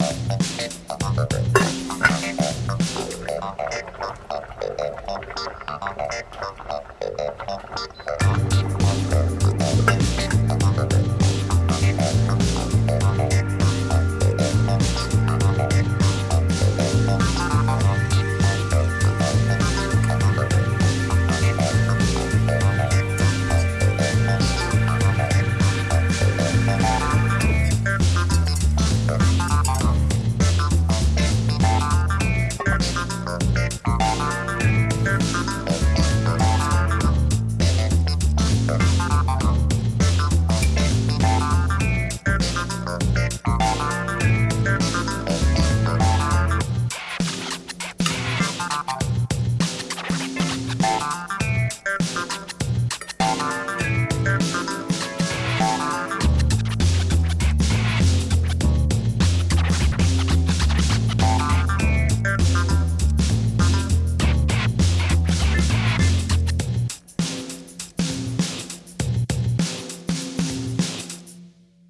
¡Ah,